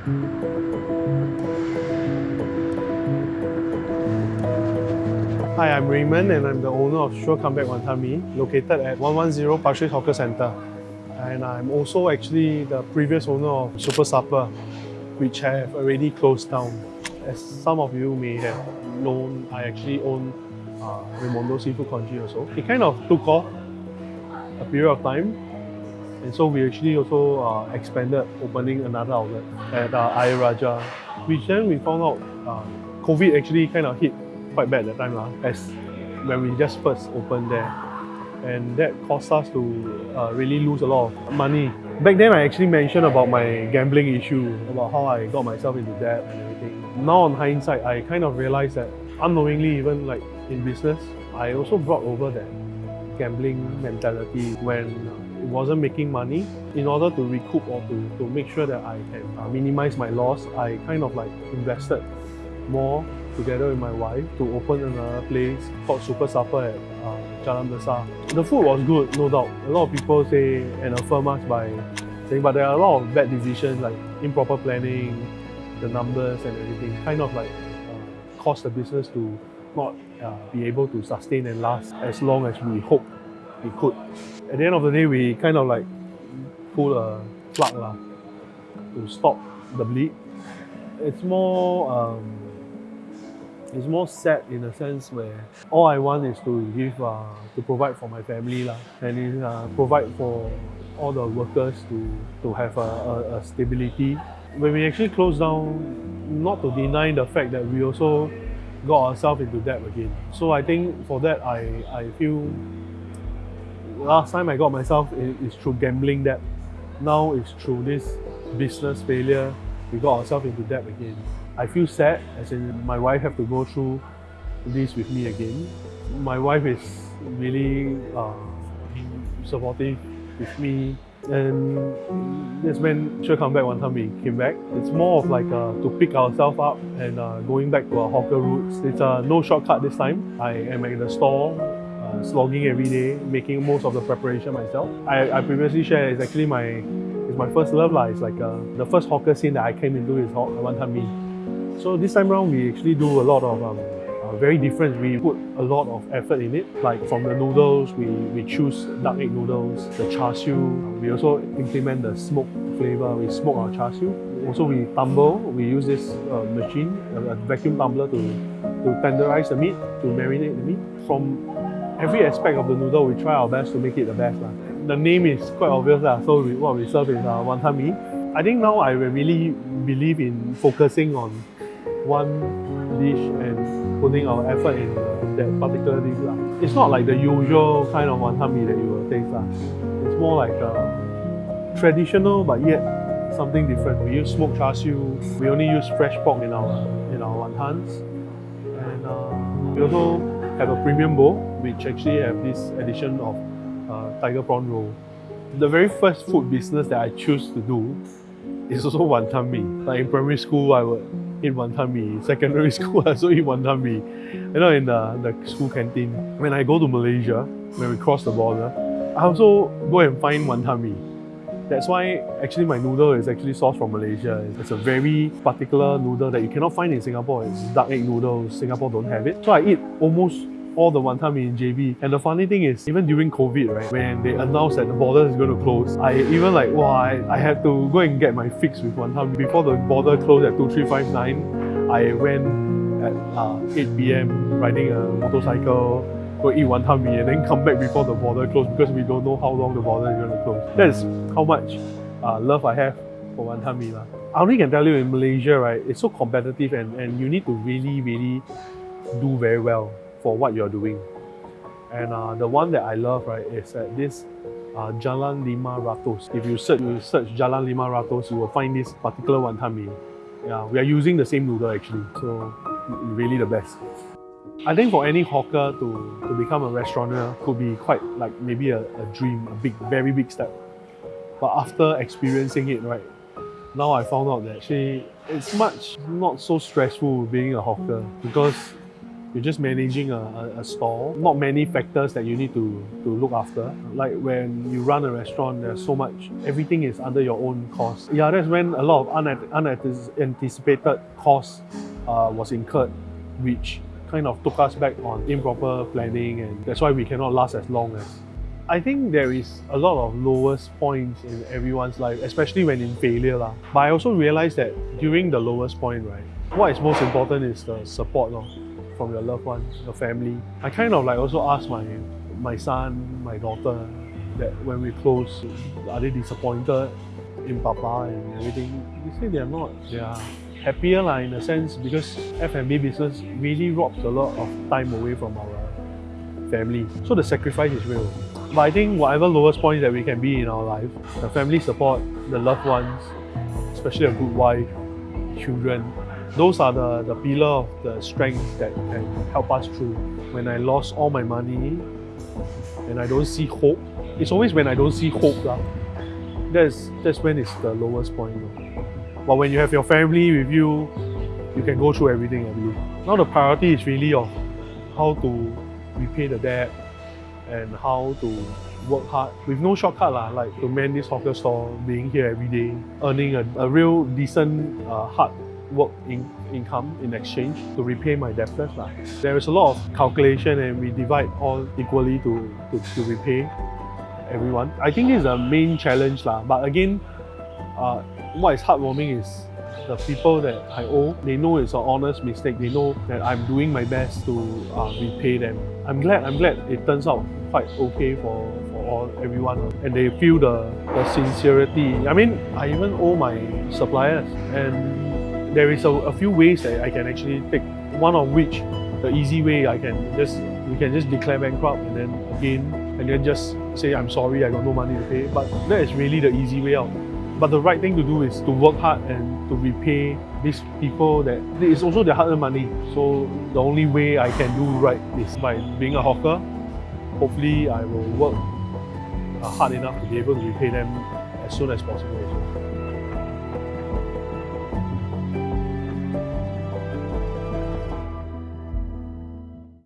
Hi, I'm Raymond and I'm the owner of Sure Comeback Wanton Mee, located at 110 Pasir Hawker Centre. And I'm also actually the previous owner of Super Supper, which have already closed down. As some of you may have known, I actually own uh, Raimondo Seafood Congee also. It kind of took off a period of time and so we actually also uh, expanded opening another outlet at uh, Ayer Rajah, which then we found out uh, COVID actually kind of hit quite bad at that time lah, as when we just first opened there. And that caused us to uh, really lose a lot of money. Back then I actually mentioned about my gambling issue, about how I got myself into debt and everything. Now on hindsight, I kind of realized that unknowingly even like in business, I also brought over that gambling mentality when it wasn't making money. In order to recoup or to, to make sure that I can uh, minimize my loss, I kind of like invested more together with my wife to open another place called Super Supper at uh, Jalan Besar. The food was good, no doubt. A lot of people say and affirm us by saying, but there are a lot of bad decisions like improper planning, the numbers and everything, kind of like uh, caused the business to not uh, be able to sustain and last as long as we hope we could. At the end of the day, we kind of like pull a plug lah, to stop the bleed. It's more um, it's more sad in a sense where all I want is to give uh, to provide for my family lah, and uh, provide for all the workers to to have a, a, a stability. When we actually closed down, not to deny the fact that we also got ourselves into debt again. So I think for that I, I feel last time I got myself is through gambling debt. Now it's through this business failure, we got ourselves into debt again. I feel sad as in my wife have to go through this with me again. My wife is really uh, supportive with me and that's when back one time Mee came back. It's more of like uh, to pick ourselves up and uh, going back to our hawker roots. It's uh, no shortcut this time. I am at the store, slogging every day, making most of the preparation myself. I, I previously shared it's actually my it's my first love lah. It's like uh, the first hawker scene that I came into is Wanton Mee. So this time around, we actually do a lot of um, uh, very different. We put a lot of effort in it. Like from the noodles, we, we choose duck egg noodles, the char siu. We also implement the smoke flavor. We smoke our char siu. Also, we tumble. We use this uh, machine, a, a vacuum tumbler to, to tenderize the meat, to marinate the meat. From every aspect of the noodle, we try our best to make it the best. La. The name is quite obvious. La. So we, what we serve is uh, wanton mee. I think now I really believe in focusing on one dish and putting our effort in that particular dish. La. It's not like the usual kind of wanton mee that you will taste. La. It's more like uh, traditional but yet something different. We use smoked char siu. We only use fresh pork in our in our wontons. And uh, we also have a premium bowl which actually have this addition of uh, tiger prawn roll. The very first food business that I choose to do is also wanton mee. Like in primary school, I would eat wanton mee. Secondary school, I also eat wanton mee. You know, in the, the school canteen. When I go to Malaysia, when we cross the border, I also go and find wanton mee. That's why actually my noodle is actually sourced from Malaysia. It's a very particular noodle that you cannot find in Singapore. It's duck egg noodles. Singapore don't have it. So I eat almost all the wanton mee in JB. And the funny thing is, even during COVID, right, when they announced that the border is going to close, I even like, wow, I, I had to go and get my fix with wanton mee. Before the border closed at 2359, I went at uh, 8 p.m. riding a motorcycle, go eat wanton mee and then come back before the border closed because we don't know how long the border is going to close. That's how much uh, love I have for wanton mee. La. I only can tell you in Malaysia, right, it's so competitive and, and you need to really, really do very well for what you're doing. And uh, the one that I love, right, is at this uh, Jalan Lima Ratus. If you search, you search Jalan Lima Ratus, you will find this particular wanton mee. Yeah, we are using the same noodle actually, so really the best. I think for any hawker to, to become a restaurateur could be quite like maybe a, a dream, a big, very big step. But after experiencing it, right, now I found out that actually it's much not so stressful being a hawker because You're just managing a, a, a store. Not many factors that you need to, to look after. Like when you run a restaurant, there's so much, everything is under your own cost. Yeah, that's when a lot of unanticipated costs uh, was incurred, which kind of took us back on improper planning and that's why we cannot last as long as I think there is a lot of lowest points in everyone's life, especially when in failure. Lah. But I also realized that during the lowest point, right, what is most important is the support lor, from your loved ones, your family. I kind of like also ask my my son, my daughter, that when we close, are they disappointed in Papa and everything? They say they are not. They are happier lah, in a sense because F&B business really robs a lot of time away from our family. So the sacrifice is real. But I think whatever lowest point that we can be in our life, the family support, the loved ones, especially a good wife, children, those are the, the pillar of the strength that can help us through. When I lost all my money and I don't see hope, it's always when I don't see hope. Uh, that's, that's when it's the lowest point. But when you have your family with you, you can go through everything. Now the priority is really of how to repay the debt, and how to work hard with no shortcut lah, like to man this hawker store, being here every day, earning a, a real decent uh, hard work in, income in exchange to repay my debtors. Lah. There is a lot of calculation and we divide all equally to, to, to repay everyone. I think this is a main challenge lah. but again, uh, what is heartwarming is the people that I owe, they know it's an honest mistake. They know that I'm doing my best to uh, repay them. I'm glad, I'm glad it turns out quite okay for, for all everyone and they feel the, the sincerity. I mean, I even owe my suppliers and there is a, a few ways that I can actually take, one of which the easy way I can just we can just declare bankrupt and then again and then just say I'm sorry I got no money to pay but that is really the easy way out but the right thing to do is to work hard and to repay these people that it's also their hard-earned money so the only way I can do right is by being a hawker hopefully I will work uh, hard enough to be able to repay them as soon as possible.